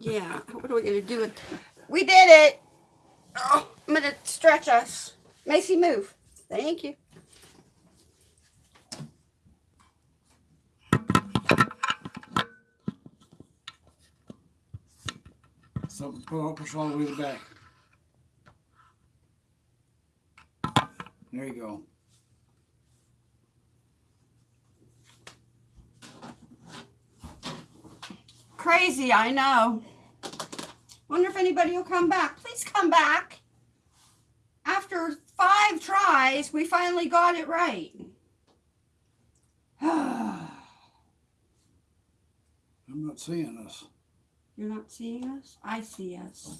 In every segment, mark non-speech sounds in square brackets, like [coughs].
Yeah. What are we gonna do? It. We did it. Oh, I'm gonna stretch us. Macy, move. Thank you. So pull, push all the way to the back. There you go. Crazy, I know. Wonder if anybody will come back. Please come back. After five tries, we finally got it right. [sighs] I'm not seeing us. You're not seeing us? I see us.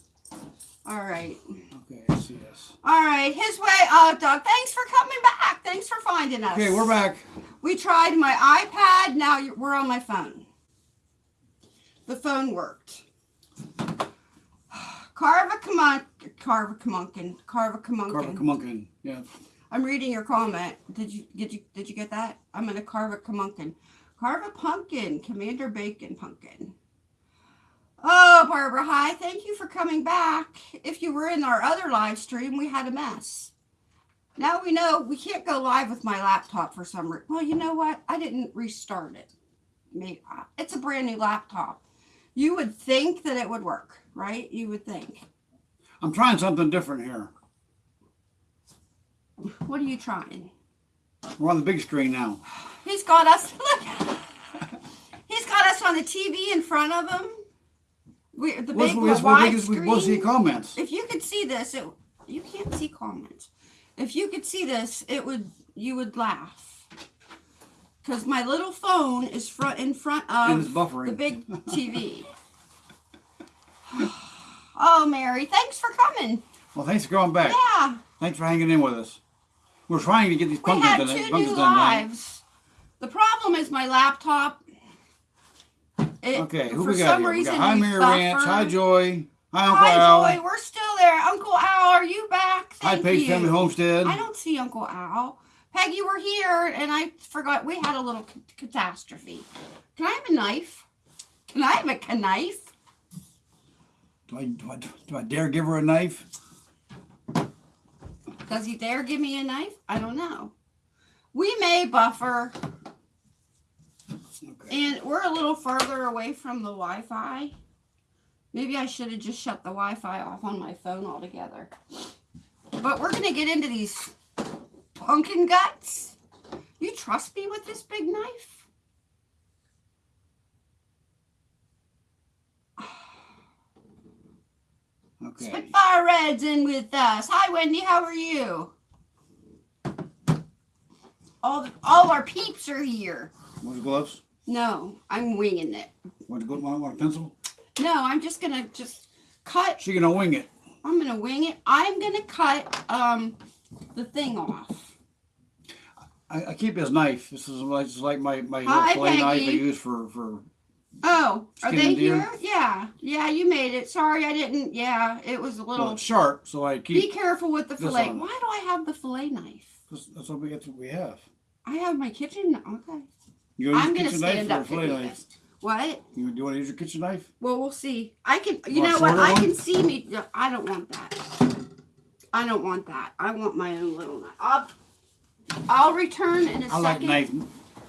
All right. Okay, I see us. All right. His way. Uh, Doug, thanks for coming back. Thanks for finding us. Okay, we're back. We tried my iPad. Now we're on my phone. The phone worked. Carva Kamun, Carva Kamunkin, Carva Kamunkin. Kamunkin. Yeah. I'm reading your comment. Did you did you did you get that? I'm gonna carve a Kamunkin. Carve a pumpkin, Commander Bacon pumpkin. Oh, Barbara, hi. Thank you for coming back. If you were in our other live stream, we had a mess. Now we know we can't go live with my laptop for some reason. Well, you know what? I didn't restart it. Maybe uh, it's a brand new laptop. You would think that it would work, right? You would think. I'm trying something different here. What are you trying? We're on the big screen now. He's got us. Look, he's got us on the TV in front of him. We the What's- big what's- wide what's- We'll see screen. comments. If you could see this, it you can't see comments. If you could see this, it would you would laugh. Because my little phone is front in front of the big TV. [laughs] oh, Mary, thanks for coming. Well, thanks for going back. Yeah, Thanks for hanging in with us. We're trying to get these we pumpkins had done. two pumpkins new done lives. The problem is my laptop. It, Okay, who we got some here? We got Hi Mary Ranch. Hi. Joy. Hi Uncle Hi, Al. Joy. We're still there. Uncle Al, are you back? Hi Thank Page you. Family Homestead. I don't see Uncle Al. Peggy, we're here, and I forgot we had a little catastrophe. Can I have a knife? Can I have a knife? Do I, do, I, do I dare give her a knife? Does he dare give me a knife? I don't know. We may buffer, Okay. and we're a little further away from the Wi-Fi. Maybe I should have just shut the Wi-Fi off on my phone altogether. But we're gonna get into these pumpkin guts. You trust me with this big knife? Okay. Spitfire Red's in with us. Hi, Wendy. How are you? All all our peeps are here. Want the gloves? No, I'm winging it. Want to go? Want, a pencil? No, I'm just gonna just cut. She gonna wing it. I'm gonna wing it. I'm gonna cut um the thing off. I, I keep his knife. This is like, like my my Hi, little fillet knife I Peggy. use for for. Oh, are they deer. here? Yeah, yeah. You made it. Sorry, I didn't. Yeah, it was a little. it's sharp, so I Be careful with the fillet. on. Why do I have the fillet knife? That's, that's what we that's what we have. I have my kitchen. Okay. You I'm to gonna use your kitchen stand up to fillet knife? this. What? You, do you want to use your kitchen knife? Well, we'll see. I can. You a know what? I can see me. I don't want that. I don't want that. I want my own little knife. I'll, I'll return in a I like second. knife,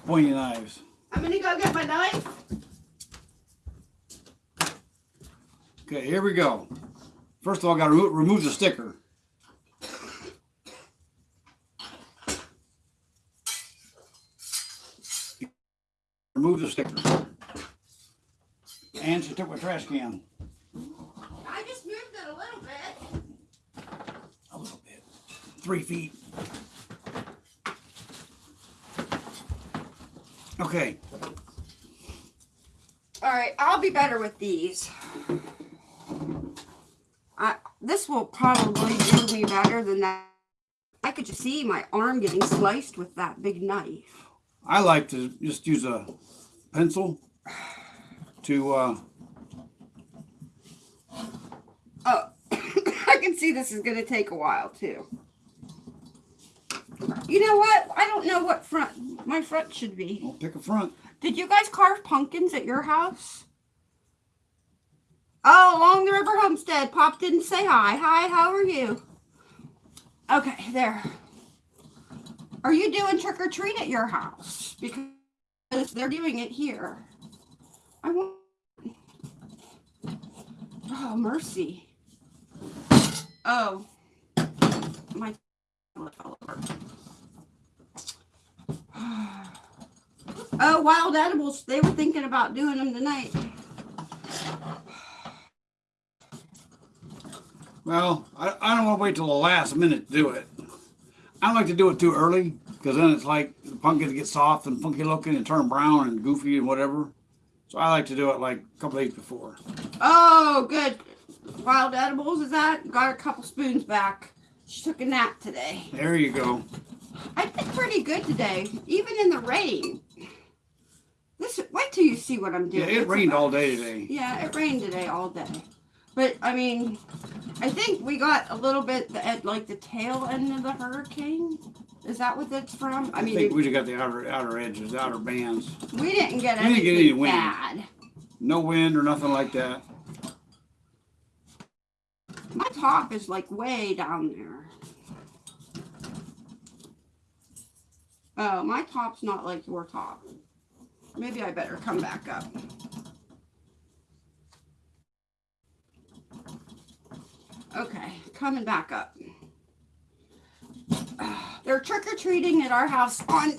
pointy knives. I'm gonna go get my knife. Okay, here we go. First of all, I got to remo- remove the sticker. Remove the sticker. And she took my trash can. I just moved it a little bit. A little bit. Three feet. Okay. All right, I'll be better with these. I this will probably do me better than that. I could just see my arm getting sliced with that big knife. I like to just use a pencil to uh, Oh, [coughs] I can see this is going to take a while too. You know what? I don't know what front my front should be. pick a front. Did you guys carve pumpkins at your house? Oh, along the river homestead. Pop didn't say hi. Hi, how are you? Okay, there. Are you doing trick or treat at your house? Because they're doing it here. I want. Oh, mercy. Oh, my. [sighs] Oh, wild edibles. They were thinking about doing them tonight. Well, I, I don't want to wait till the last minute to do it. I don't like to do it too early because then it's like the pumpkins get soft and funky looking and turn brown and goofy and whatever. So I like to do it like a couple days before. Oh, good. Wild edibles is that? Got a couple spoons back. She took a nap today. There you go. I did pretty good today, even in the rain. This wait till you see what I'm doing. Yeah, it It's rained about- all day today. Yeah, it rained today all day. But I mean, I think we got a little bit at like the tail end of the hurricane. Is that what that's from? I I mean, think we just got the outer outer edges, outer bands. we didn't get we didn't get any wind. bad. No wind or nothing like that. My top is like way down there. Oh, my top's not like your top. Maybe I better come back up. Okay, coming back up. They're trick or treating at our house on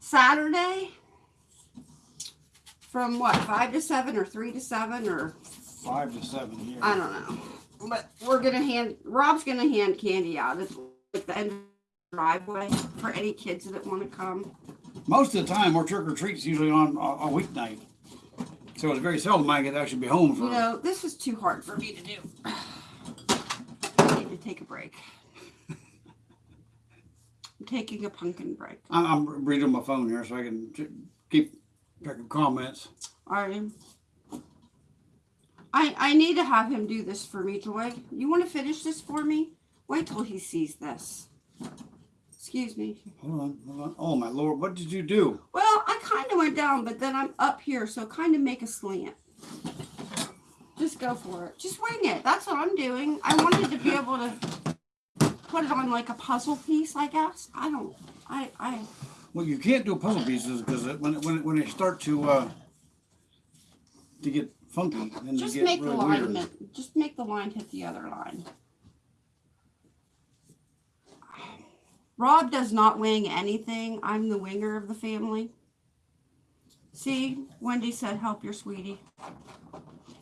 Saturday from what, five to seven or three to seven or Five to seven here. I don't know. But we're gonna hand Rob's gonna hand candy out at the end of the driveway for any kids that want to come. Most of the time, our trick or treats usually on a, a weeknight. So it's very seldom I get actually be home for. You know, this is too hard for me to do. I need to take a break. I'm taking a pumpkin break. I'm, reading my phone here so I can keep track of comments. I I I need to have him do this for me, Joy. You want to finish this for me? Wait till he sees this. Excuse me. Hold on, hold on. Oh my lord, what did you do? Well, I kind of went down, but then I'm up here, so kind of make a slant. Just go for it. Just wing it. That's what I'm doing. I wanted to be [laughs] able to put it on like a puzzle piece, I guess. I don't. I. I. Well, you can't do puzzle pieces because when when when they start to uh to get funky, then Just get make the really line. weird. Just make the line hit the other line. Rob does not wing anything. I'm the winger of the family. See, Wendy said, "Help your sweetie."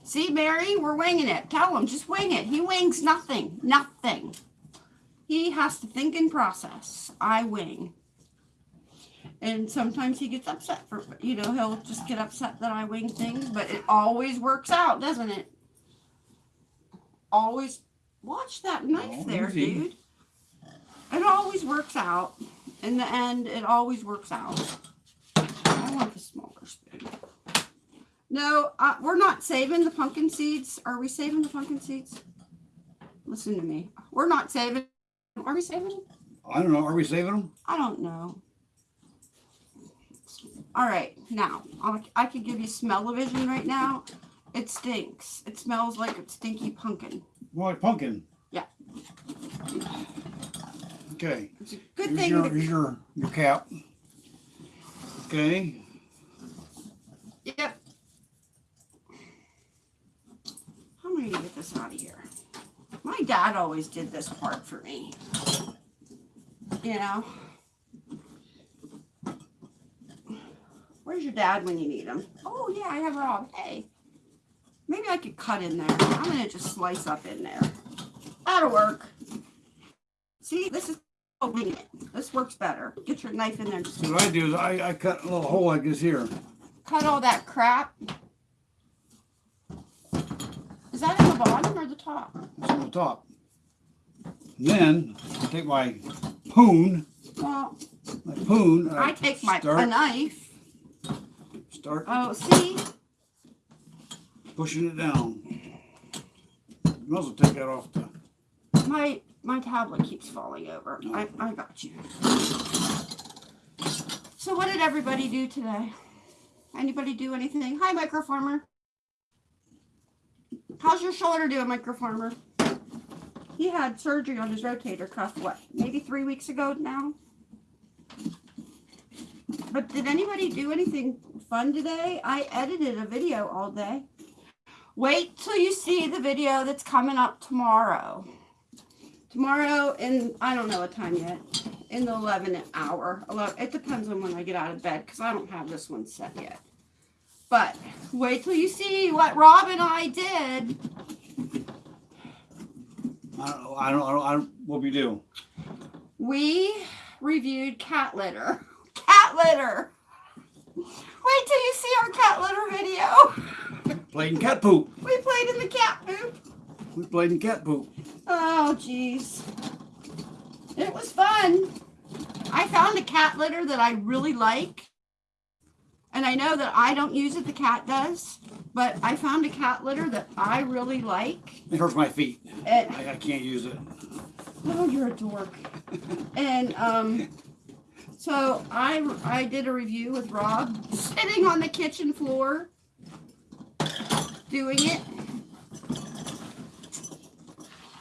See, Mary, we're winging it. Tell him, just wing it. He wings nothing, nothing. He has to think and process. I wing. And sometimes he gets upset for, you know, he'll just get upset that I wing things, but it always works out, doesn't it? Always watch that knife Oh, there, easy. dude. It always works out. In the end, it always works out. I want the smaller spoon. No, uh, we're not saving the pumpkin seeds. Are we saving the pumpkin seeds? Listen to me. We're not saving. Are we saving? them? I don't know. Are we saving them? I don't know. All right, now I'll, I could give you smell-o-vision right now. It stinks. It smells like a stinky pumpkin. Like pumpkin. Yeah. Okay. It's a good here's thing. Your, here's your your cap. Okay. Yep. How am I gonna get this out of here? My dad always did this part for me. You know. Where's your dad when you need him? Oh yeah, I have Rob. Hey. Maybe I could cut in there. I'm gonna just slice up in there. That'll work. See, this is oh, wing it. This works better. Get your knife in there. just what I do is I, I cut a little hole like this here. cut all that crap. Is that in the bottom or the top? It's on the top. Then I take my poon, Well, my poon. and I take my a start, knife. start Oh, see? pushing it down. You might as well take that off the. My my tablet keeps falling over. I, I got you. So what did everybody do today? Anybody do anything? Hi, microfarmer. How's your shoulder doing, micro farmer? He had surgery on his rotator cuff, what, maybe three weeks ago now? But did anybody do anything fun today? I edited a video all day. Wait till you see the video that's coming up tomorrow. Tomorrow in, I don't know what time yet, in the 11 hour. 11, it depends on when I get out of bed because I don't have this one set yet. But wait till you see what Rob and I did. I don't know. I don't, I don't, I don't what we do. We reviewed cat litter. Cat litter. Wait till you see our cat litter video. Played in cat poop. We played in the cat poop. We played in cat poop. Oh, jeez. It was fun. I found a cat litter that I really like. And I know that I don't use it, the cat does. But I found a cat litter that I really like. It hurts my feet. It, I, I can't use it. oh, you're a dork. And um, so I I did a review with Rob, sitting on the kitchen floor, doing it.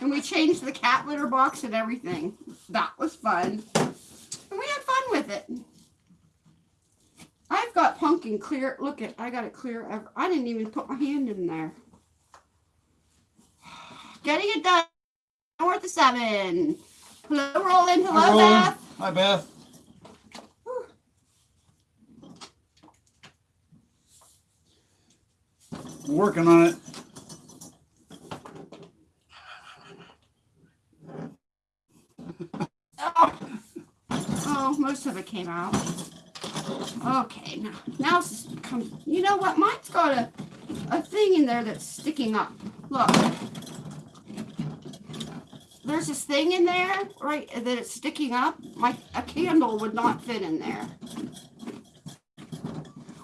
And we changed the cat litter box and everything. That was fun. And we had fun with it. I've got pumpkin clear. Look at, I got it clear. ev- I didn't even put my hand in there. [sighs] Getting it done. North of seven. Hello, Roland. Hello, Hi, Roland. Beth. Hi, Beth. Working on it. Oh. oh, most of it came out. Okay, now now it's come. You know what? Mine's got a a thing in there that's sticking up. Look. There's this thing in there, right, that it's sticking up. My a candle would not fit in there.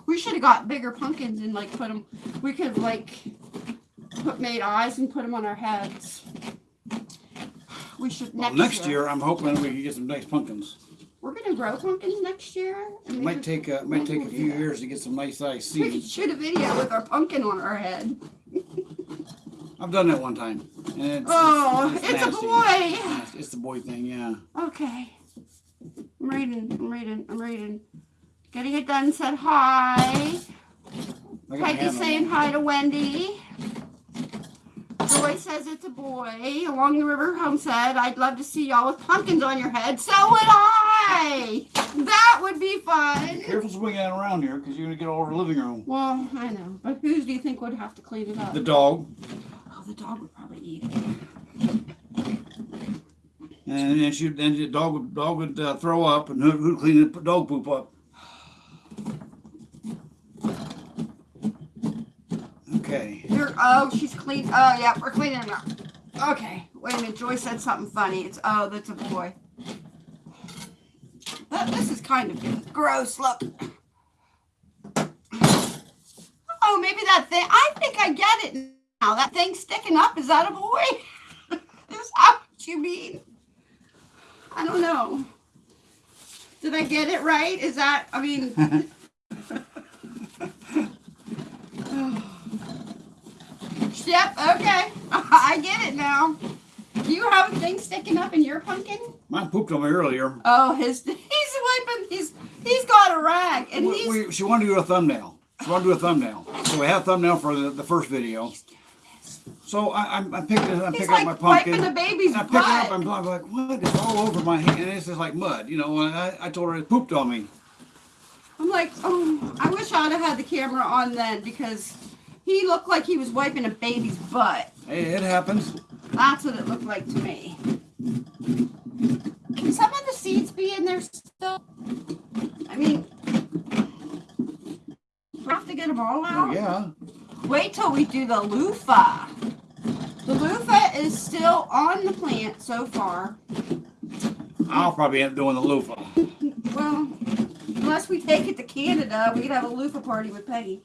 We should have got bigger pumpkins and like put them. We could like put made eyes and put them on our heads. We should Well, next, next year, I'm hoping we can get some nice pumpkins. We're gonna grow pumpkins next year. It might take a, might take a few years to get some nice sized We could shoot a video with our pumpkin on our head. I've done that one time. And it's, Oh, it's, a boy. It's- It's the boy thing, yeah. Okay. I'm reading. I'm reading. I'm reading. Getting it done. Said hi. I got my Peggy hand on saying hi to Wendy. Joy says it's a boy. Along the river home said, I'd love to see y'all with pumpkins on your head. So would I. That would be fun. Be Careful swinging that around here because you're going to get all over the living room. Well, I know. But who do you think would have to clean it up? The dog. oh, the dog would probably eat it. And then she, then the dog would, dog would uh, throw up and who, who'd clean the dog poop up? Oh, she's clean. Oh, yeah, we're cleaning up. Okay, wait a minute. Joy said something funny. It's oh, that's a boy. That, this is kind of gross. Look. Oh, maybe that thing. I think I get it now. That thing sticking up is that a boy? [laughs] is that what you mean? I don't know. Did I get it right? Is that? I mean. [laughs] [sighs] Oh. Yep, okay. [laughs] I get it now. Do you have a thing sticking up in your pumpkin? Mine pooped on me earlier. Oh, his [laughs] he's wiping he's he's got a rag and We- he's we- she wanted to do a thumbnail. She wanted to do a thumbnail. So we have a thumbnail for the, the first video. So I, I'm, I'm picking, I'm he's picking up my pumpkin. wiping the baby's And I pick it up, butt. I'm I'm like, what? It's all over my hand, and it's just like mud, you know. And I, I told her it pooped on me. I'm like, oh, I wish I'd have had the camera on then because he looked like he was wiping a baby's butt. Hey, it happens. That's what it looked like to me. Can some of the seeds be in there still? I mean, we have to get them all out. Oh, yeah. Wait till we do the loofah. The loofah is still on the plant so far. I'll probably end up doing the loofah. Well, unless we take it to Canada, we could have a loofah party with Peggy.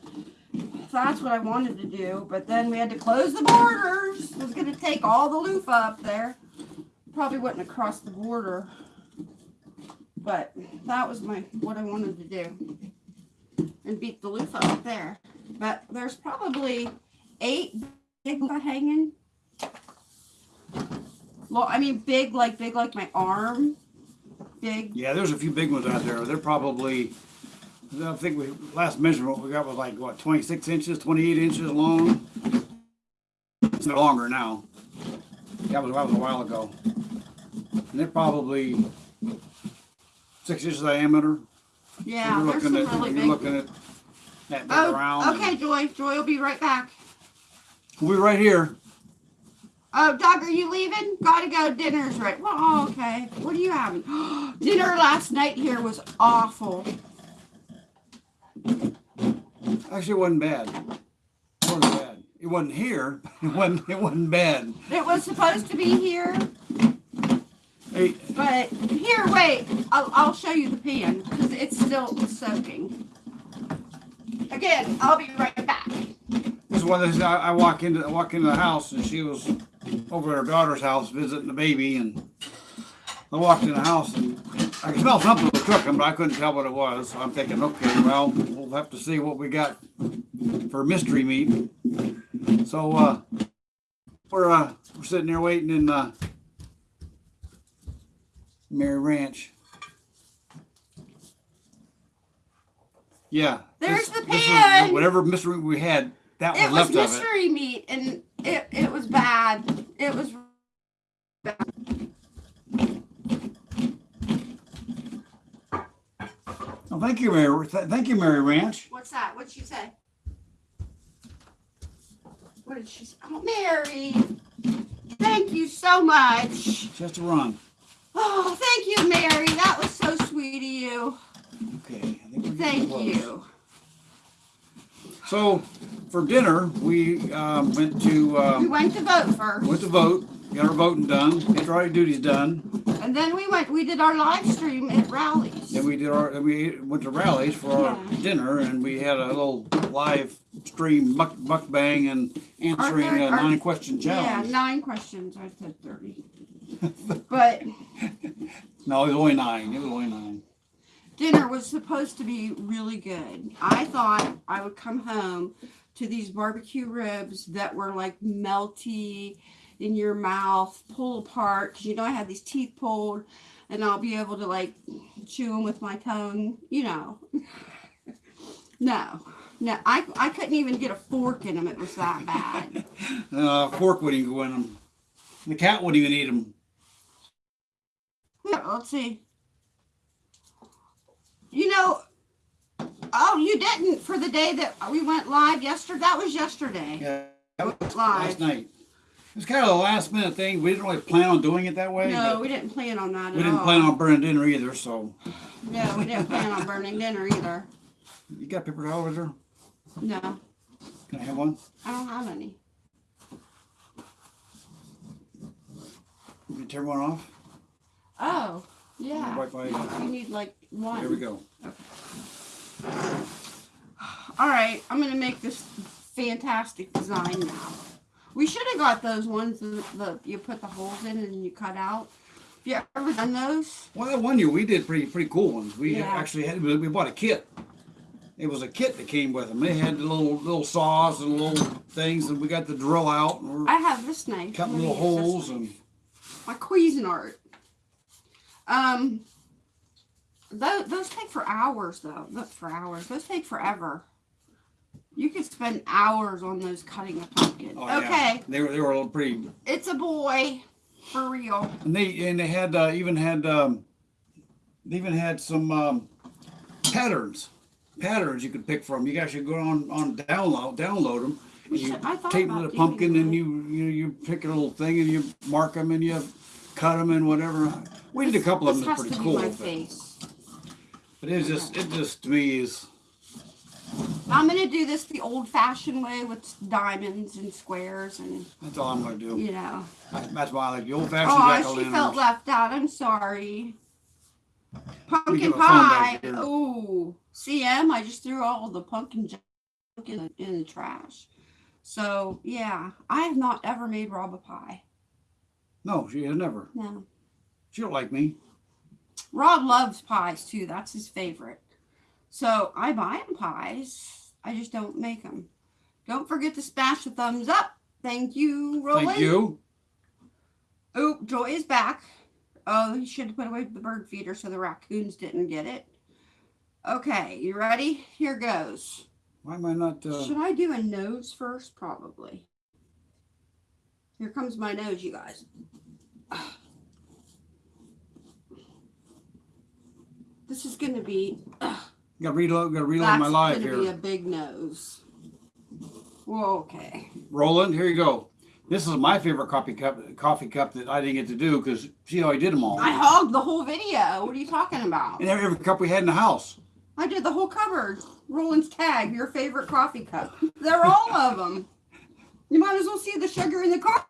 That's what I wanted to do, but then we had to close the borders. It was going to take all the loofah up there. Probably wouldn't have crossed the border, but that was my what I wanted to do, and beat the loofah up there. But there's probably eight big hanging? Well, I mean, big like big like my arm. Big. Yeah, there's a few big ones out there. They're probably, I think we, last measurement we got was like, what, twenty-six inches, twenty-eight inches long? It's no longer now. That was, that was a while ago. And they're probably six inches diameter. Yeah, You're looking at- really You're looking at that big. Oh, and- okay, Joy. Joy will be right back. We'll be right here. Oh, Doug, are you leaving? Gotta go. Dinner's right. Well, oh, okay. What are you having? [gasps] Dinner last night here was awful. Actually, it wasn't bad. It wasn't bad. It wasn't here. [laughs] It wasn't, it wasn't bad. It was supposed to be here, Hey, but here, wait. I'll, I'll show you the pan because it's still soaking. Again, I'll be right back. This is one of those, I, I walk into, I walk into the house and she was over at her daughter's house visiting the baby and I walked in the house and I could smell something was cooking, but I couldn't tell what it was. So I'm thinking, okay, well, we'll have to see what we got for mystery meat. So, uh, we're, uh, we're sitting there waiting in, uh, Mary Ranch. Yeah. There's this- the is pan. Whatever mystery we had, that It was was left of it. It was mystery meat, and it, it was bad. It was bad. Oh, thank you, Mary. th- Thank you, Mary Ranch. What's that? What'd she say? What did she say? Oh, Mary. Thank you so much. Just a run. Oh, thank you, Mary. That was so sweet of you. Okay. I think we're Thank close. you. So, for dinner, we um, went to We um, went to vote first, went to vote. Got our voting done. Got our duties done. and then we went. We did our live stream at Rally's. Then we did our. Then we went to Rally's for our Yeah. dinner, and we had a little live stream buck, buck bang and answering Our- a our- nine question Yeah, challenge. nine questions. I said thirty, [laughs] but No, it was only nine. It was only nine. dinner was supposed to be really good. I thought I would come home to these barbecue ribs that were like melty in your mouth, pull apart. Because you know, I had these teeth pulled, and I'll be able to like chew them with my tongue, you know. [laughs] no, no, I, I couldn't even get a fork in them. It was that bad. [laughs] Uh, fork wouldn't even go in them. The cat wouldn't even eat them. Here, Let's see. You know, oh, you didn't for the day that we went live yesterday. That was yesterday. Yeah, that was Live. last night. It was kind of a last minute thing. We didn't really plan on doing it that way. No, we didn't plan on that at all. we didn't all. plan on burning dinner either. So No, we didn't plan on burning dinner either. you got paper towels there? No, Can I have one? I don't have any. You can turn one off. Oh, yeah. Right by- uh, You need like one. Here we go. All right, I'm gonna make this fantastic design now. We should have got those ones that the, you put the holes in and you cut out. Have you ever done those? Well, that one year we did pretty pretty cool ones. We Yeah. actually had we bought a kit. It was a kit that came with them. They had the little little saws and little things, and we got the drill out and we're I have this knife. cutting little holes and my Cuisinart. Um, those, those take for hours though. Not for hours. Those take forever. You could spend hours on those cutting a pumpkin. oh, yeah. okay, They were they were a little pretty it's a boy, for real. And they and they had uh, even had um, they even had some um, patterns patterns you could pick from. You guys should go on on download download them. You should- I thought tape the pumpkin and you you you pick a little thing and you mark them and you cut them and whatever. We did a couple of them. That's pretty cool. But, but it just it just to me is I'm gonna do this the old-fashioned way with diamonds and squares and that's all I'm gonna do. you know. That's why I like the old fashioned Oh, she felt left out. I'm sorry. Pumpkin give a phone pie. Ooh, CM. I just threw all the pumpkin junk in the, in the trash. So yeah, I have not ever made Rob a pie. No, she has never. No, She don't like me. Rob loves pies too. That's his favorite. So I buy him pies. I just don't make them. Don't forget to smash the thumbs up Thank you, Roland. Thank you. Oh, Joy is back. Oh, he should have put away the bird feeder so the raccoons didn't get it. Okay, you ready? Here goes. Why am I not? Uh, Should I do a nose first? Probably. Here comes my nose, you guys. This is going to be. Got to reload. Got to reload my live here. That's going to be a big nose. Well, okay. Roland, here you go. This is my favorite coffee cup. Coffee cup that I didn't get to do because see how I did them all. I hogged the whole video. What are you talking about? and every, every cup we had in the house. I did the whole cupboard. Roland's tag, your favorite coffee cup. They're all of them. You might as well see the sugar in the coffee.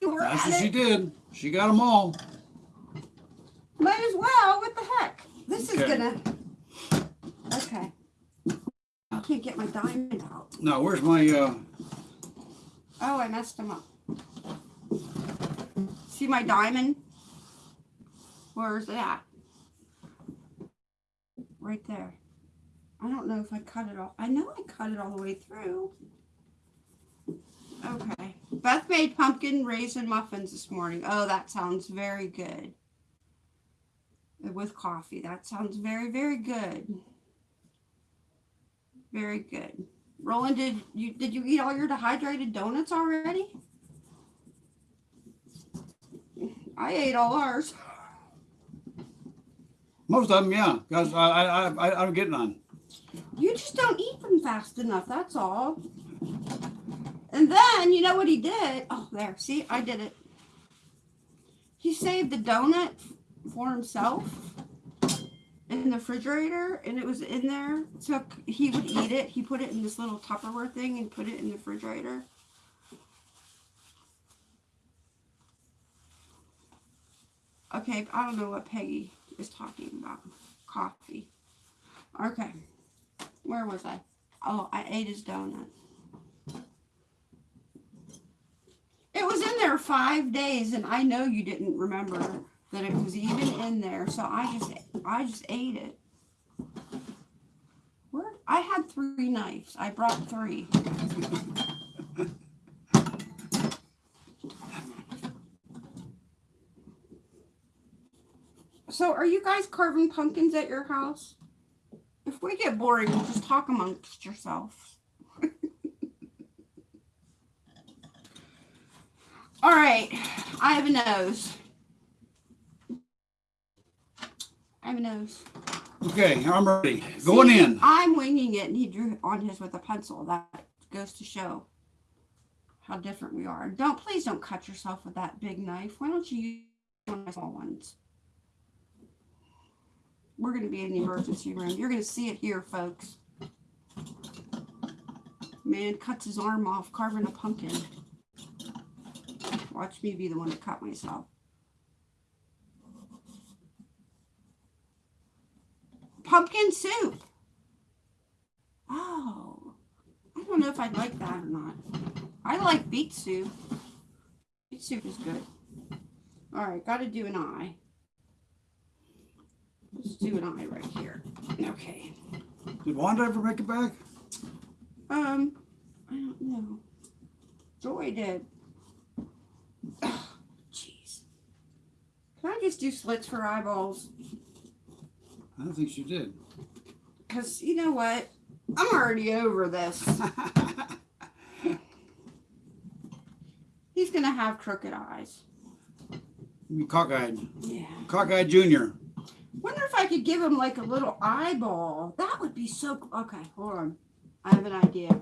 We're That's at what she did. She got them all. Might as well. What the heck? This is gonna. Okay. I can't get my diamond out. No, where's my? uh Oh, I messed them up. See my diamond? Where's that? Right there. I don't know if I cut it all. I know I cut it all the way through. Okay. Beth made pumpkin raisin muffins this morning. Oh, that sounds very good. With coffee. That sounds very, very good. Very good. Roland, did you did you eat all your dehydrated donuts already? I ate all ours. Most of them, yeah. Cause I, I, I, I, I'm getting on. You just don't eat them fast enough, that's all. And then, you know what he did? Oh, there. See, I did it. He saved the donut for himself in the refrigerator, and it was in there. So he would eat it. He put it in this little Tupperware thing and put it in the refrigerator. Okay, I don't know what Peggy is talking about. Coffee. Okay. Where was I? Oh, I ate his donut. It was in there five days, and I know you didn't remember that it was even in there. So I just, I just ate it. Where? I had three knives. I brought three. So, are you guys carving pumpkins at your house? If we get boring, we'll just talk amongst yourselves. [laughs] All right, I have a nose. I have a nose. Okay, I'm ready. Going See, in. I'm winging it, and he drew on his with a pencil. That goes to show how different we are. Don't please don't cut yourself with that big knife. Why don't you use one of my small ones? We're going to be in the emergency room. You're going to see it here, folks. Man cuts his arm off carving a pumpkin. Watch me be the one to cut myself. Pumpkin soup. Oh, I don't know if I'd like that or not. I like beet soup. Beet soup is good. All right, got to do an eye. Let's do an eye right here. Okay. Did Wanda ever make it back? Um, I don't know. Joy did. Jeez. Can I just do slits for eyeballs? I don't think she did. Because you know what? I'm already over this. [laughs] He's going to have crooked eyes. Cockeyed. Yeah. Cockeyed Junior. Wonder if I could give him like a little eyeball. That would be so. Okay, hold on. I have an idea.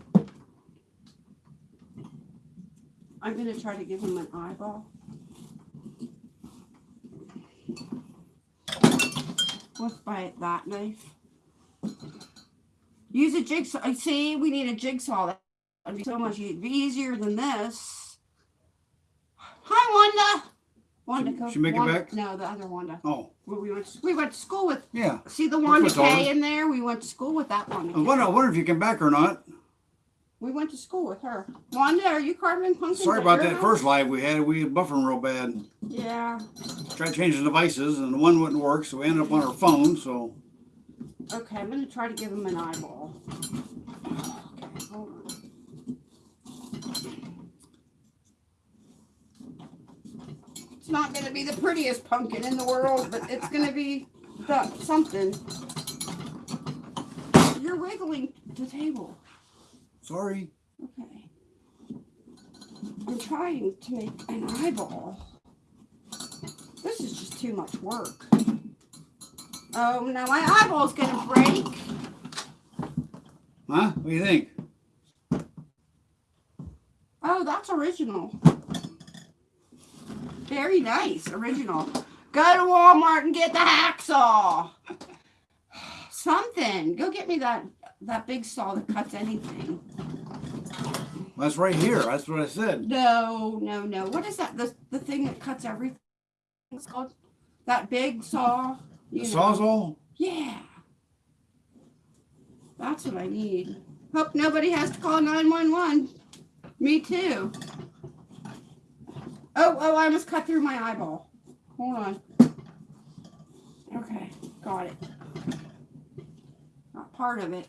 I'm gonna try to give him an eyeball. With by that knife. Use a jigsaw. I See, we need a jigsaw. That would be so much easier than this. Hi, Wanda. Wanda, She- she make it back? No, the other Wanda. Oh, we went. We went to school with. yeah. See the Wanda K in there? We went to school with that one. I wonder, I wonder if you came back or not. We went to school with her. Wanda, are you carving pumpkins? Sorry about that house? first live we had. We had buffering real bad. Yeah. Tried changing devices and the one wouldn't work, so we ended up on our phone. So Okay, I'm gonna try to give him an eyeball. Okay, hold on. It's not going to be the prettiest pumpkin in the world, but it's going to be the, something. You're wiggling the table. Sorry. Okay. I'm trying to make an eyeball. This is just too much work. Oh, now my eyeball's going to break. Huh? What do you think? Oh, that's original. Very nice, original. Go to Walmart and get the hacksaw. [sighs] Something. Go get me that that big saw that cuts anything. That's right here. That's what I said. No, no, no. What is that? The the thing that cuts everything. It's called that big saw. The know. sawzall? Yeah. That's what I need. Hope nobody has to call 911. Me too. Oh, oh, I almost cut through my eyeball. Hold on. Okay, got it. Not part of it.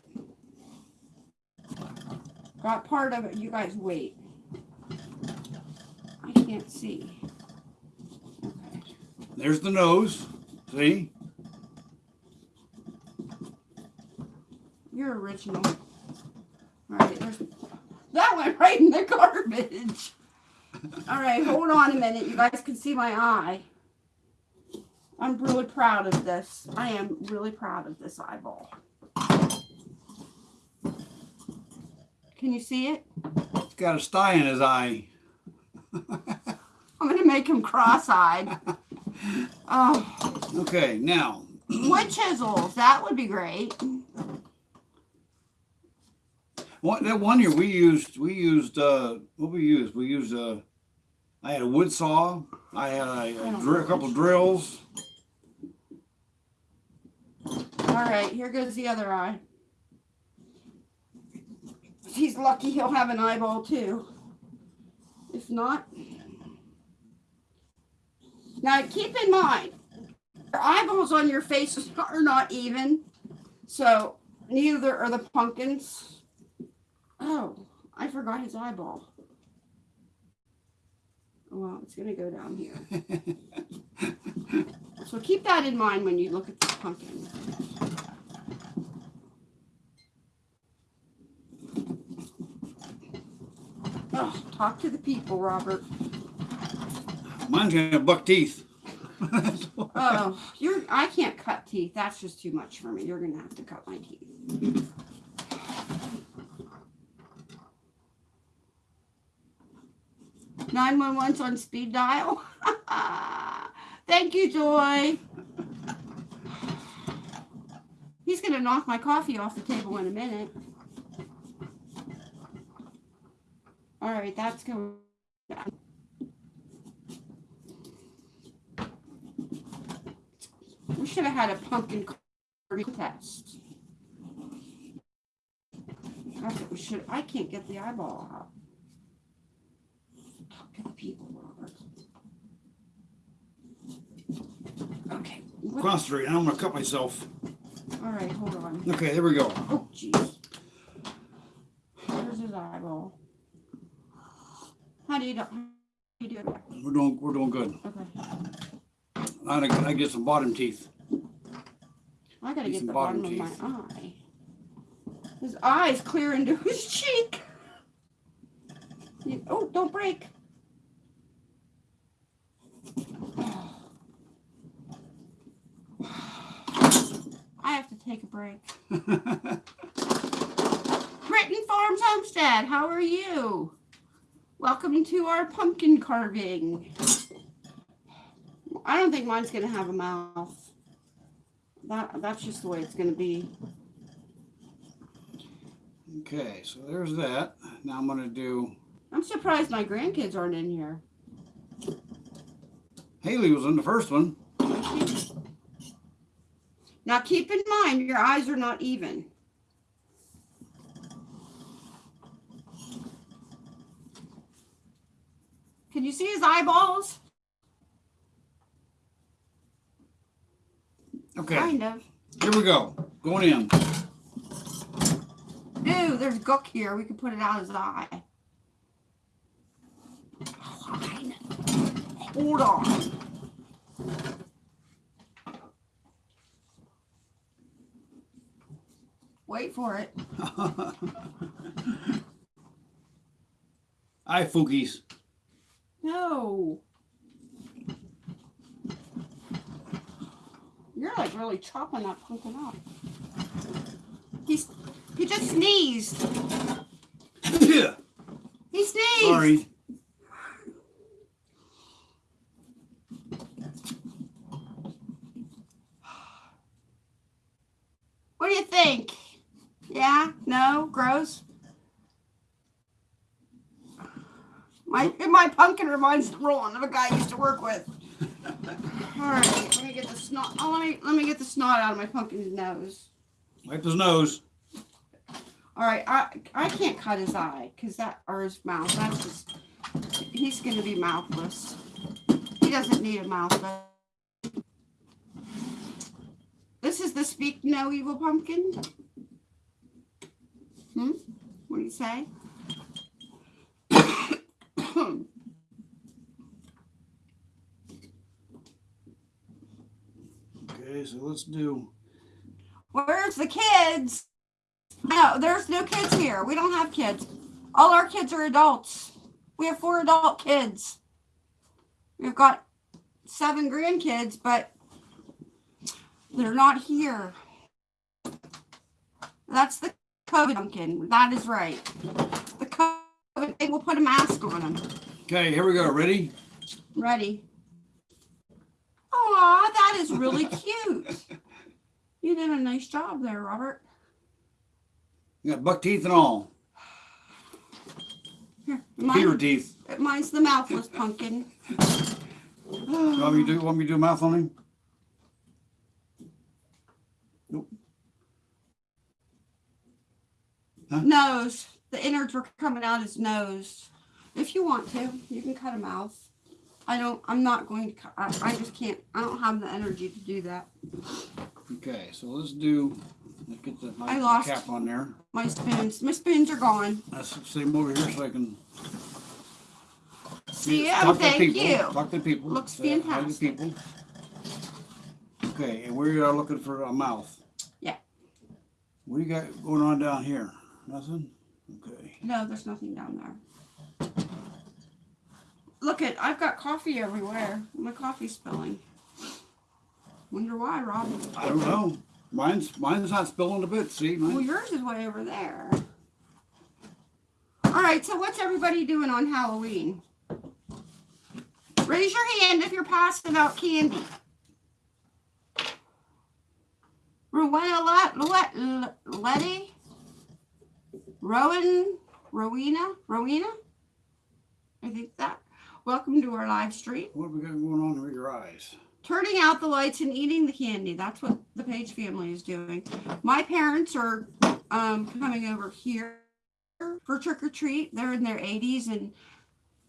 Got part of it. You guys wait. I can't see. Okay. There's the nose. See? You're original. All right, there's that went right in the [laughs] garbage. All right, hold on a minute. You guys can see my eye. I'm really proud of this. I am really proud of this eyeball. Can you see it? He's got a sty in his eye. I'm gonna make him cross-eyed. Oh, Okay, now, wood chisels. That would be great. what, that one year we used, we used, uh, what we used? We used, uh, I had a wood saw. I had a, a, drill, a couple drills. All right, here goes the other eye. He's lucky he'll have an eyeball too. If not, now keep in mind, your eyeballs on your face are not even, so neither are the pumpkins. Oh, I forgot his eyeball. Well, it's gonna go down here. [laughs] So keep that in mind when you look at the pumpkin. Oh, talk to the people, Robert. Mine's gonna buck teeth. Oh, [laughs] you're I can't cut teeth. That's just too much for me. You're gonna have to cut my teeth. Nine one one's on speed dial. [laughs] Thank you, Joy. He's gonna knock my coffee off the table in a minute. All right, that's going. We should have had a pumpkin test. That's what we should. I can't get the eyeball out. Talk to the people, Robert. Okay. what- Concentrate, I'm gonna cut myself. All right, hold on. Okay, there we go. Oh, jeez. Where's his eyeball? How do you do? How do you do? We're doing, we're doing good. Okay. I gotta, I get some bottom teeth. I gotta get some the bottom bottom of my eye. His eye's clear into [laughs] his cheek. You- oh, don't break. [sighs] I have to take a break. [laughs] Britton Farms Homestead, how are you? Welcome to our pumpkin carving. I don't think mine's gonna have a mouth. That that's just the way it's gonna be. Okay, so there's that. Now I'm gonna do, I'm surprised my grandkids aren't in here. Haley was in the first one. Now keep in mind your eyes are not even. Can you see his eyeballs? Okay. Kind of. Here we go. Going in. Ew, there's gook here. We can put it out his eye. Fine. Hold on. Wait for it. [laughs] Hi, fookies. No. You're like really chopping that pumpkin up. He's he just sneezed. Yeah, He sneezed. Sorry. What do you think? Yeah? No? Gross? My my pumpkin reminds Roland of a guy I used to work with. [laughs] All right, let me get the snot. Oh, let me let me get the snot out of my pumpkin's nose. Wipe his nose. All right, I I can't cut his eye because that or his mouth. That's just he's gonna be mouthless. He doesn't need a mouth. But this is the speak no evil pumpkin. Hmm. What do you say? Okay, so let's do. Where's the kids? No, there's no kids here. We don't have kids. All our kids are adults. We have four adult kids. We've got seven grandkids, but they're not here. That's the COVID pumpkin. That is right. The COVID, they will put a mask on them. Okay, here we go. Ready? Ready. Aw, that is really cute. You did a nice job there, Robert. You got buck teeth and all. Here, Beaver mine, teeth. mine's the mouthless pumpkin. You want me to do? Want me to do mouth on him? Nose. The innards were coming out his nose. If you want to, you can cut a mouth. I don't. I'm not going to. I, I just can't. I don't have the energy to do that. Okay, so let's do. Let's get the, I lost- cap on there. My spoons. My spoons are gone. Uh, let's see him over here so I can. See yeah, talk you. to Thank people, you. Talk to people. Looks say hi to fantastic. people. Okay, and we are looking for a mouth. Yeah. What do you got going on down here? Nothing? Okay. No, there's nothing down there. Look at. I've got coffee everywhere. My coffee's spilling. Wonder why, Rob? I don't know. Mine's mine's not spilling a bit. See, Well, yours is way over there. All right, so what's everybody doing on Halloween? Raise your hand if you're passing out candy. Rowena Let, Letty? Rowan? Rowena? Rowena? I think that. Welcome to our live stream. what have we got going on with your eyes? turning out the lights and eating the candy. That's what the Page family is doing. My parents are um, coming over here for trick or treat. They're in their 80s, and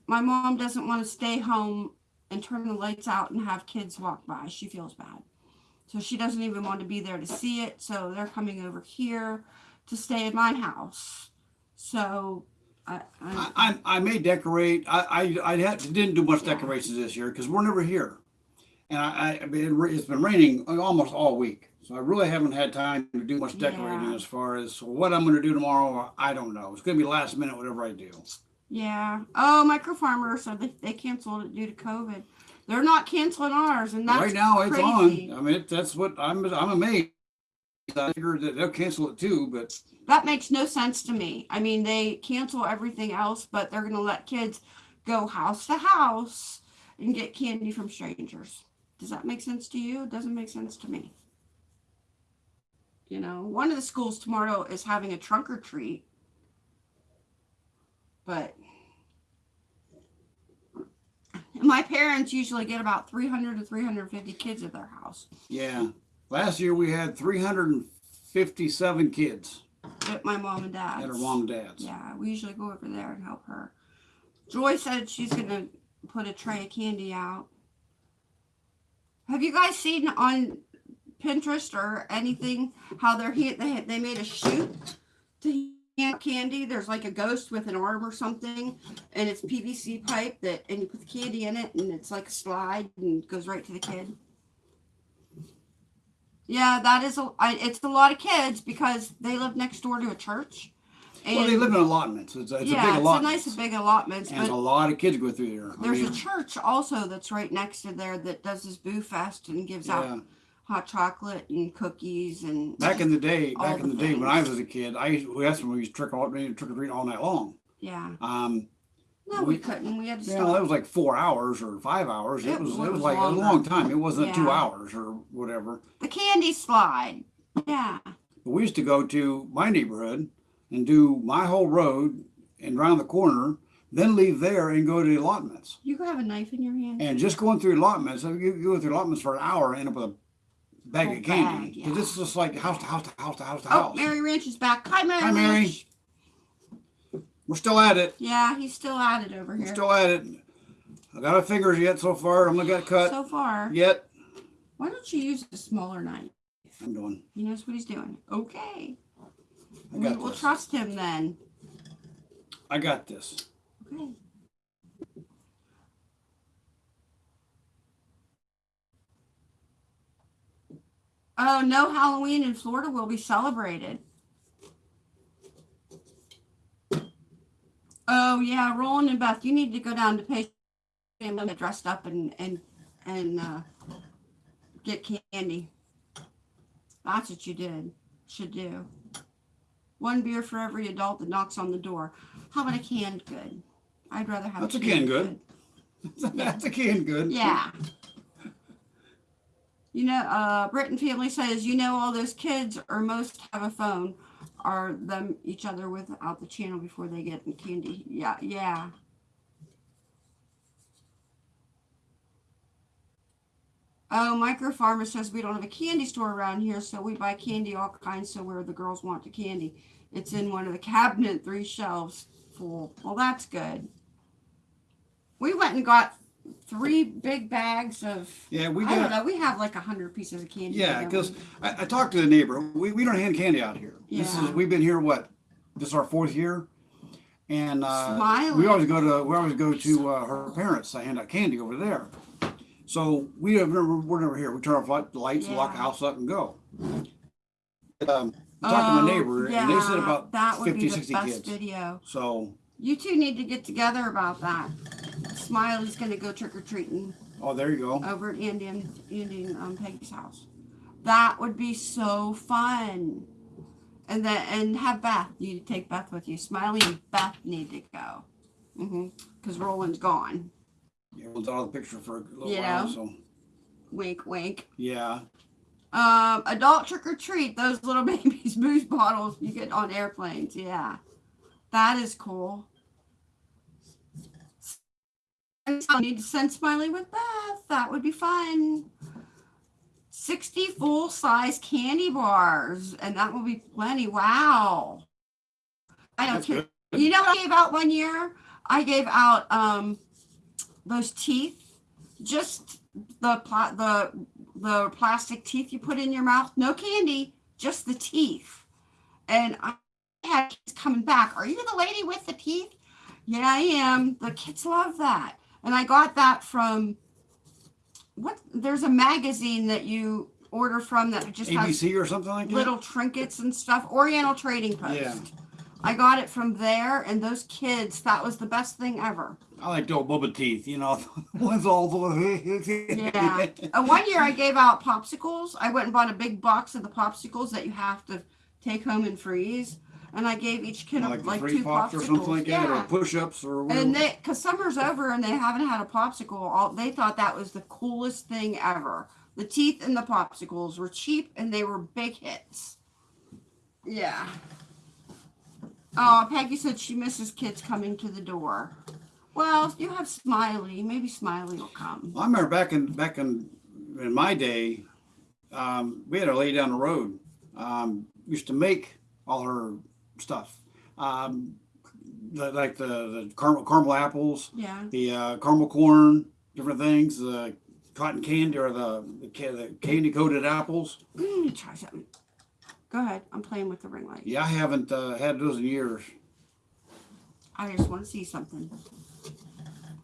my mom doesn't want to stay home and turn the lights out and have kids walk by. She feels bad. So she doesn't even want to be there to see it. So they're coming over here to stay in my house. So I, I, I, may decorate. I, I, I had, didn't do much decorations this year because we're never here. And I, I, it, it's been raining almost all week. So I really haven't had time to do much decorating Yeah. as far as what I'm going to do tomorrow. I don't know. It's going to be last minute, whatever I do. Yeah. Oh, Micro Farmer said they, they canceled it due to COVID. They're not canceling ours, and that's right now it's on. I mean, that's what I'm, I'm amazed. I figured that they'll cancel it too, but That makes no sense to me. I mean, they cancel everything else, but they're going to let kids go house to house and get candy from strangers. Does that make sense to you? It doesn't make sense to me. You know, one of the schools tomorrow is having a trunk or treat, but my parents usually get about 300 to 350 kids at their house yeah. Last year we had 357 kids at my mom and dad's. at our mom and dad's. Yeah, we usually go over there and help her. Joy said she's gonna put a tray of candy out. Have you guys seen on Pinterest or anything how they're they they made a shoot to hand candy? There's like a ghost with an arm or something, and it's PVC pipe that and you put the candy in it, and it's like a slide and goes right to the kid. Yeah, that is a. I, it's a lot of kids because they live next door to a church. And Well, they live in allotments. It's, a- it's yeah, a big it's a nice big allotments, and a lot of kids go through there. I there's mean, a church also that's right next to there that does this boo fest and gives yeah. out hot chocolate and cookies and Back in the day, back in the the day when I was a kid, I used, that's when we used to trick or trick or treat all night long. yeah. Um, No, we, We- couldn't. We had to you stop. that was like four hours or five hours. It, It was it was was like a longer. long time. It wasn't two Yeah. hours or whatever. the candy slide. Yeah. But we used to go to my neighborhood and do my whole road and round the corner, then leave there and go to the allotments. You could have a knife in your hand. And just going through allotments, you you go through allotments for an hour and end up with a bag Whole of candy. bag, 'Cause yeah. This is just like house to house to house to house to oh, house. Mary Ranch is back. Hi, Mary. Hi, Mary. Ranch. We're still at it. Yeah, he's still at it over We're here. still at it. I got a fingers yet so far. I'm gonna get cut so far. yet. Why don't you use a smaller knife? I'm doing. He knows what he's doing. Okay. I we, will trust him then. I got this. Okay. Oh, no Halloween in Florida will be celebrated. Oh yeah, Roland and Beth, you need to go down to pay and get dressed up and and and uh, get candy. That's what you did. Should do. One beer for every adult that knocks on the door. How about a canned good? I'd rather have That's a canned good. [laughs] That's a can good. Yeah. You know, uh, Britton family says, you know, all those kids or most have a phone are them each other without the channel before they get candy. Yeah, yeah. Oh, Micro Farmer says we don't have a candy store around here, so we buy candy all kinds. So where the girls want the candy, it's in one of the cabinet, three shelves full. Well, that's good. We went and got three big bags of. Yeah, we I don't know. We have like a hundred pieces of candy. Yeah, because? I, I talked to the neighbor. We, we don't hand candy out here. This is Yeah. we've been here what? This is our fourth year, and uh, we always go to we always go to uh, her parents to hand out candy over there. So we have never we're never here. We turn off the lights, lock the house up, and go. Um, I talked to my Oh, neighbor, and they said about that would 50, be the 60 best kids. video. So, You two need to get together about that. Smiley's gonna go trick or treating oh, there you go. over at Andy and Andy and um, Peggy's house. That would be so fun. And then and have Beth. You take Beth with you. Smiley and Beth need to go. Mm-hmm. Because Roland's gone. Everyone's out of the picture for a little You while. know? So, Wink, wink. yeah. Um, adult trick or treat, those little [laughs] babies booze bottles you get on airplanes. Yeah. That is cool. I need to send Smiley with Beth. That would be fun. 60 full size candy bars, and that will be plenty. Wow. I don't care. You know what I gave out one year? I gave out um those teeth, just the the the plastic teeth you put in your mouth. No candy, just the teeth. And I had kids coming back. Are you the lady with the teeth? Yeah, I am. The kids love that. And I got that from what? There's a magazine that you order from that just has or something like that. little trinkets and stuff. Oriental Trading Post. Yeah. I got it from there, and those kids, that was the best thing ever. I like the old Bubba teeth, you know. One's all the Yeah. Uh, one year I gave out popsicles. I went and bought a big box of the popsicles that you have to take home and freeze. And I gave each kid like, like, the three two pops popsicles. or something like that, or yeah. push-ups or whatever. And they, cause summer's over and they haven't had a popsicle. All they thought that was the coolest thing ever. The teeth and the popsicles were cheap and they were big hits. Yeah. Oh, Peggy said she misses kids coming to the door. Well, you have Smiley. Maybe Smiley will come. I remember back in back in in my day, um, we had a lady down the road um, used to make all her stuff, um, the, like the, the caramel, caramel apples, Yeah. the uh, caramel corn, different things, the cotton candy or the the, candy coated apples. Mm, try something. Go ahead. I'm playing with the ring light. Yeah, I haven't uh, had those in years. I just want to see something.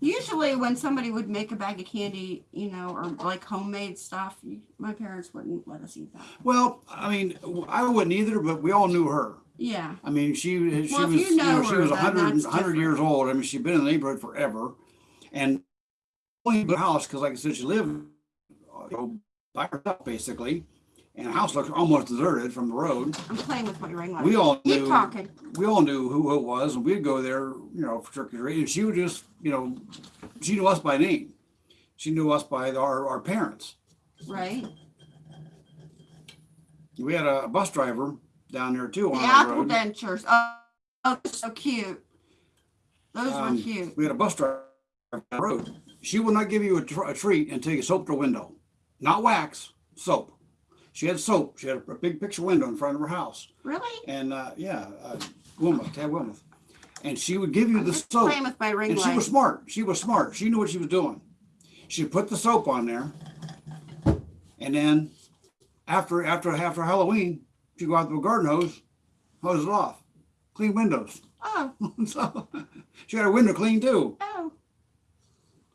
Usually, when somebody would make a bag of candy, you know, or like homemade stuff, my parents wouldn't let us eat that. Well, I mean, I wouldn't either, but we all knew her. Yeah. I mean, she she Well, was you you know, know she was then 100, 100 years old. I mean, she'd been in the neighborhood forever, and only the house because, like I said, she lived uh, you know, by herself basically, and the house looked almost deserted from the road. I'm playing with my ring light. We all Keep knew talking. we all knew who it was, and we'd go there, you know, for trick or treat. And she would just, you know, she knew us by name. She knew us by our, our parents. Right. We had a bus driver down there too The on apple road. dentures. Oh, oh, so cute. Those Um, were cute. We had a bus driver on the road. She would not give you a, tr- a treat until you soaped her window, not wax, soap. She had soap. She had a, a big picture window in front of her house, Really? and uh, yeah, uh, Wilmouth, Tad Wilmouth, and she would give you I'm the soap. playing with my ring And she was smart. She was smart. She knew what she was doing. She put the soap on there, and then after after after Halloween, she go out to a garden hose, hose it off, clean windows. Oh, [laughs] so she had her window clean too. oh.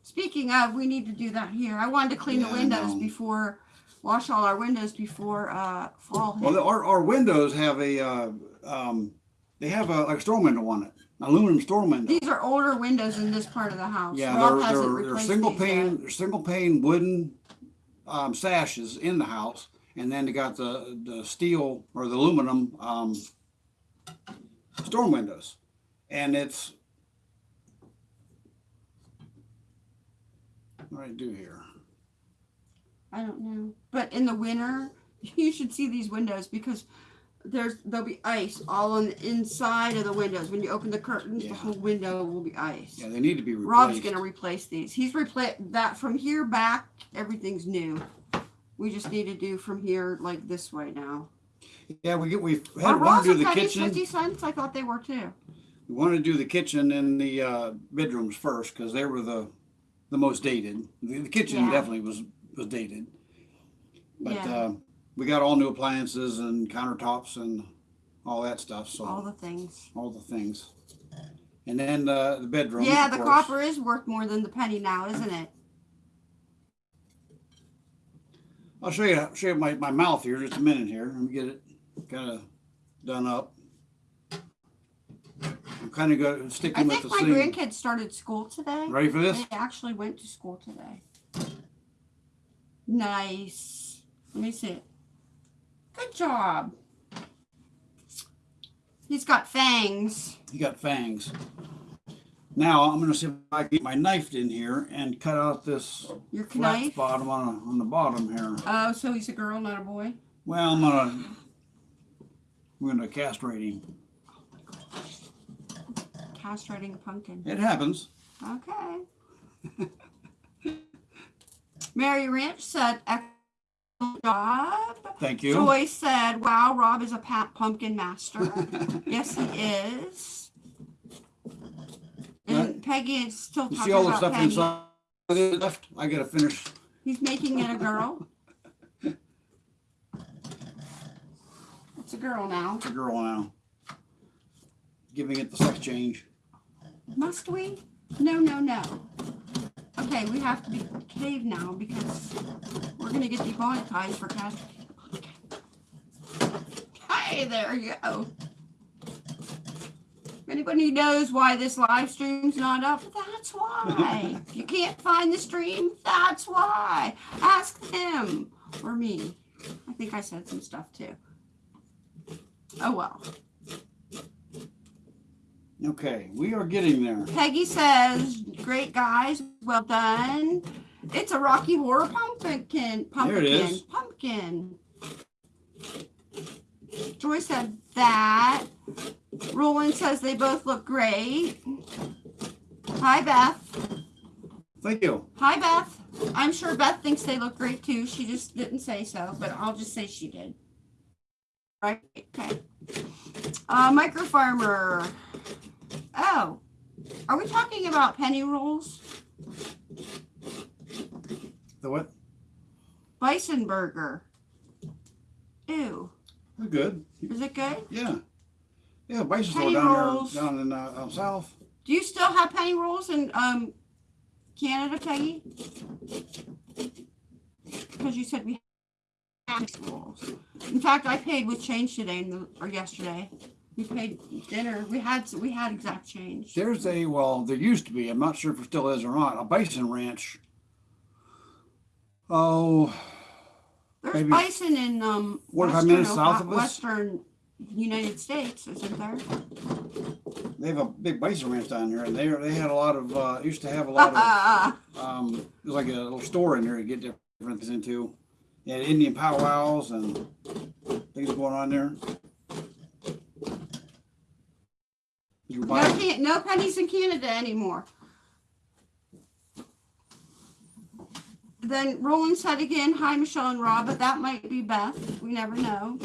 Speaking of, we need to do that here. I wanted to clean Yeah, the windows before, wash all our windows before uh fall. Well, the, our our windows have a uh, um, they have a like a storm window on it, an aluminum storm window. These are older windows in this part of the house. Yeah, Rob they're they're, they're single pane they're single pane wooden um, sashes in the house, and then they got the the steel or the aluminum um, storm windows, and it's what do I do here? I don't know. But in the winter, [laughs] you should see these windows because there's there'll be ice all on the inside of the windows. When you open the curtains, Yeah. the whole window will be ice. Yeah, they need to be replaced. Rob's gonna replace these. He's replaced that from here back. Everything's new. We just need to do from here like this way now. Yeah, we get we had rolls to do the kitchen. fifty cents? I thought they were too. We wanted to do the kitchen and the uh, bedrooms first because they were the the most dated. The, the kitchen Yeah. definitely was was dated, but yeah, uh, we got all new appliances and countertops and all that stuff. So all the things. All the, things, and then uh, the bedroom. Yeah, the course. copper is worth more than the penny now, isn't it? I'll show you show you my, my mouth here just a minute here. Let me get it kind of done up. I'm kind of go I sticking with think my same. grandkids started school today. Ready for this? They actually went to school today. Nice. Let me see it. Good job. He's got fangs. He got fangs. Now I'm gonna see if I can get my knife in here and cut out this Your flat knife. bottom on, on the bottom here. Oh, so he's a girl, not a boy. Well, I'm gonna we're gonna castrate him. Castrating a pumpkin. It happens. Okay. [laughs] Mary Ranch said, excellent job. Thank you. Joy said, wow, Rob is a pumpkin master. [laughs] yes, he is. And Peggy is still You talking see all the about stuff Peggy. inside left? I gotta finish. He's making it a girl. [laughs] it's a girl now. It's a girl now. Giving it the sex change. Must we? No, no, no. Okay, we have to be cave now because we're gonna get demonetized for cast. Hey, there you go. If anybody knows why this live stream's not up, that's why. If [laughs] you can't find the stream, that's why. Ask them or me. I think I said some stuff too. Oh well. Okay, we are getting there. Peggy says, "Great guys, well done." It's a Rocky Horror pumpkin. Pumpkin. There it is. Pumpkin. Joy said that. Roland says they both look great. Hi Beth. Thank you. Hi Beth. I'm sure Beth thinks they look great too. She just didn't say so, but I'll just say she did. Right? Okay. Uh, micro farmer. Oh, are we talking about penny rolls? The what? Bison burger. Ew. We're good. Is it good? Yeah. Yeah, bison Penny down rolls. there down in uh, out south. Do you still have penny rolls in um Canada, Peggy? Because you said we In fact, I paid with change today the, or yesterday. We paid dinner. We had we had exact change. There's a, well, there used to be, I'm not sure if it still is or not, a bison ranch. Oh, There's maybe bison in um 45 western, minutes Ohi- south of us? western United States, isn't there? they have a big bison ranch down there and they, they had a lot of, uh, used to have a lot [laughs] of, um, it was like a little store in there to get different things into. Had Indian powwows and things going on there. No, no pennies in Canada anymore. Then Roland said again, "Hi, Michelle and Rob," but that might be Beth. We never know.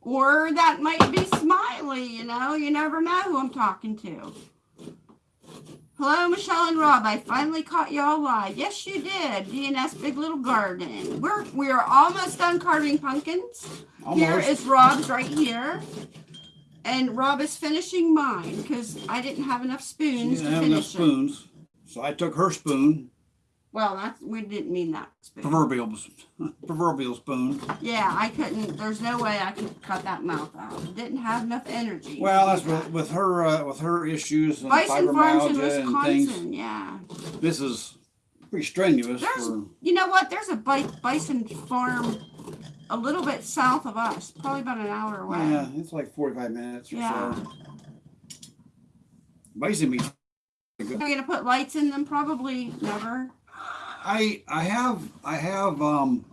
Or that might be Smiley. You know, you never know who I'm talking to. Hello, Michelle and Rob. I finally caught y'all live. Yes, you did. DNS Big Little Garden. We're we're almost done carving pumpkins. Here almost, is Rob's right here. And Rob is finishing mine because I didn't have enough she spoons didn't to have enough finish it. spoons. So I took her spoon, Well, that's we didn't mean that spoon. proverbial, [laughs] proverbial spoon. Yeah, I couldn't. There's no way I could cut that mouth out. It didn't have enough energy. to Well, do that's that. with, with her, uh, with her issues and Bison Farms in fibromyalgia and things. Wisconsin. Yeah. This is pretty strenuous There's- for, You know what? There's a bi- bison farm a little bit south of us, probably about an hour away. yeah, it's like forty-five minutes or Yeah. so. Bison meat. Are we gonna put lights in them? Probably never. I, I have, I have, um,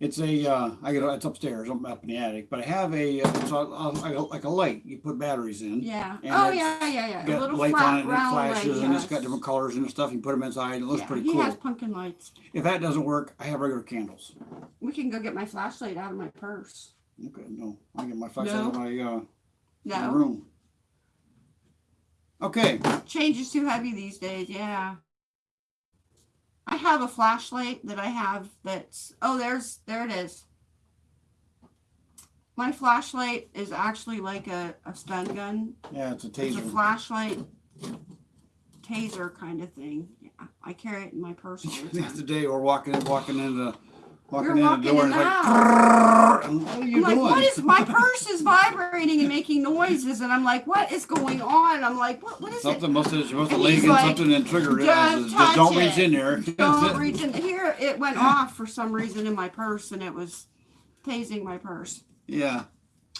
it's a, uh, I get, it's upstairs, I'm up in the attic, but I have a, it's a, a- like a, like a light you put batteries in. Yeah. Oh yeah, yeah, yeah. A little lights flat on it and it flashes light, and it's got different colors and stuff. You put them inside, it looks Yeah, pretty he cool. has pumpkin lights. If that doesn't work, I have regular candles. We can go get my flashlight out of my purse. Okay, no, I get my flashlight No. out of my, uh, my No, room. Okay, change is too heavy these days. Yeah. I have a flashlight that I have that's oh there's there it is. My flashlight is actually like a, a stun gun. yeah, it's a taser. It's a flashlight taser kind of thing. Yeah. I carry it in my purse The [laughs] other day, we're walking in, walking into, walking We're in walking the door, in and like, what are I'm you like, what is my purse is vibrating and making noises, and I'm like, what is going on? I'm like, what what is it? Something must have, must have And laid he's like, something and triggered it. "Don't Just- just Don't reach it. in there. [laughs] Don't reach in here. It went off for some reason in my purse, and it was tasing my purse. Yeah,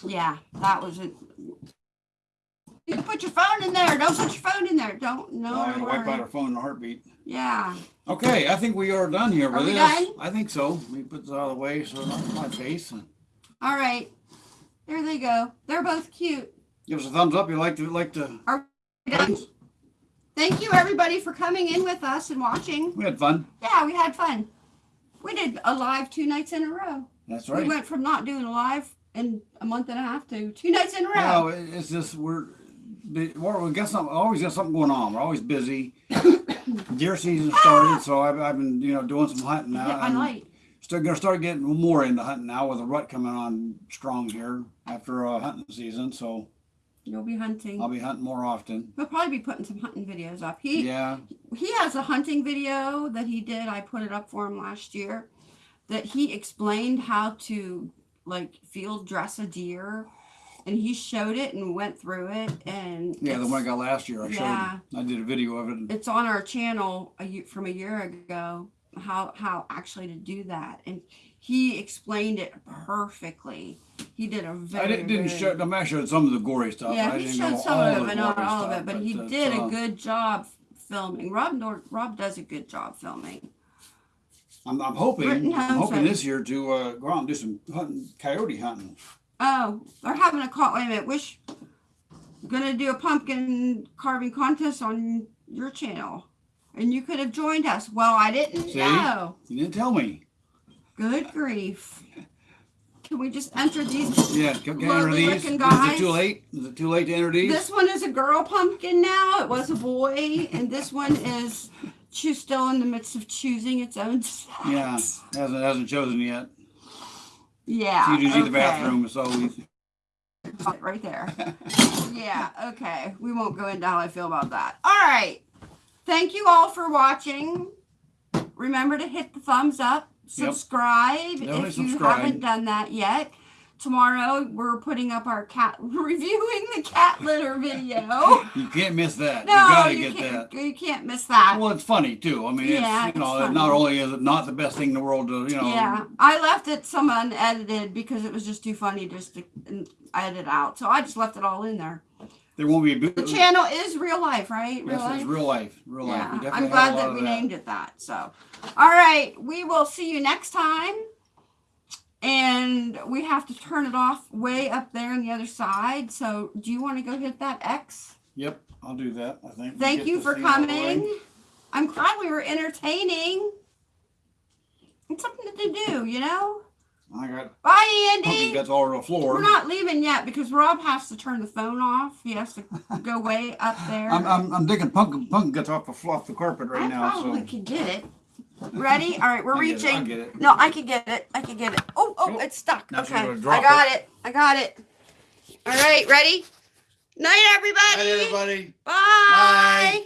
Yeah, that was it. You can put your phone in there. Don't put your phone in there. Don't. No. I wipe out our phone in a heartbeat. Yeah. Okay, I think we are done here Are with we this. done? I think so. Let me put this out of the way so it's not my face. and All right. There they go. They're both cute. Give us a thumbs up. You like to like to. Are Done. Thank you everybody for coming in with us and watching. We had fun. Yeah, we had fun. We did a live two nights in a row. That's right. We right. went from not doing a live in a month and a half to two nights in a row. No, it- it's just we're the- we're- we got something. Always got something going on. We're always busy. [laughs] Deer season started, so I've, I've been you know doing some hunting now. my I'm light. still gonna start getting more into hunting now with the rut coming on strong here after uh, hunting season. So You'll be hunting. I'll be hunting more often. He'll probably be putting some hunting videos up. He Yeah, he has a hunting video that he did. I put it up for him last year. That he explained how to like field dress a deer, and he showed it and went through it. And yeah. The one I got last year, I Yeah. showed. I did a video of it. it's on our channel a year, from a year ago how how actually to do that and he explained it perfectly he did a very I didn't, didn't very- show. I mean, I showed some of the gory stuff. yeah I he didn't showed some of it but not all of it but he it's, did uh, a good job filming rob Nor- rob does a good job filming I'm, I'm hoping. I'm hoping this year to uh, go out and do some hunting, coyote hunting. Oh they're having a call wait a minute wish gonna do a pumpkin carving contest on your channel and you could have joined us well i didn't See? know You didn't tell me. Good grief. Can we just enter these? Yeah, I enter these? Is it too late? Is it too late to enter these? This one is a girl pumpkin now. It was a boy. And this one is she's still in the midst of choosing its own sex. Yeah, hasn't hasn't chosen yet. Yeah. She usually the okay. bathroom, so oh, we, Right there. [laughs] yeah, okay. We won't go into how I feel about that. All right. thank you all for watching. Remember to hit the thumbs up, subscribe Definitely if you subscribe. haven't done that yet. Tomorrow we're putting up our cat [laughs] reviewing the cat litter video. [laughs] You can't miss that. no, you gotta you get can't. that. You can't miss that. Well, it's funny too. I mean, Yeah, it's you know, it's not only is it not the best thing in the world to you know. Yeah, I left it some unedited because it was just too funny just to edit out. So I just left it all in there. There won't be a The channel is real life, right? Real Yes, life. it's real life. Real life. Yeah, definitely I'm glad that we named it that. So, all right, we will see you next time. And we have to turn it off way up there on the other side. So, do you want to go hit that X? Yep, I'll do that. I think. Thank you for thing out of the way. coming. I'm glad we were entertaining. It's something to do, you know. I got Bye, Andy. guts all over the floor. We're not leaving yet because Rob has to turn the phone off. He has to go way up [laughs] there. I'm, I'm, I'm digging pumpkin pumpkin guts off the off the carpet right I now. probably So could get it. Ready? All right, we're I get it, I reaching. get it. No, I can get it. I can get it. Oh, oh, Oh, it's stuck. Okay, I got it. I got it. All right, ready? Night, everybody. Hi, everybody. Bye. Bye.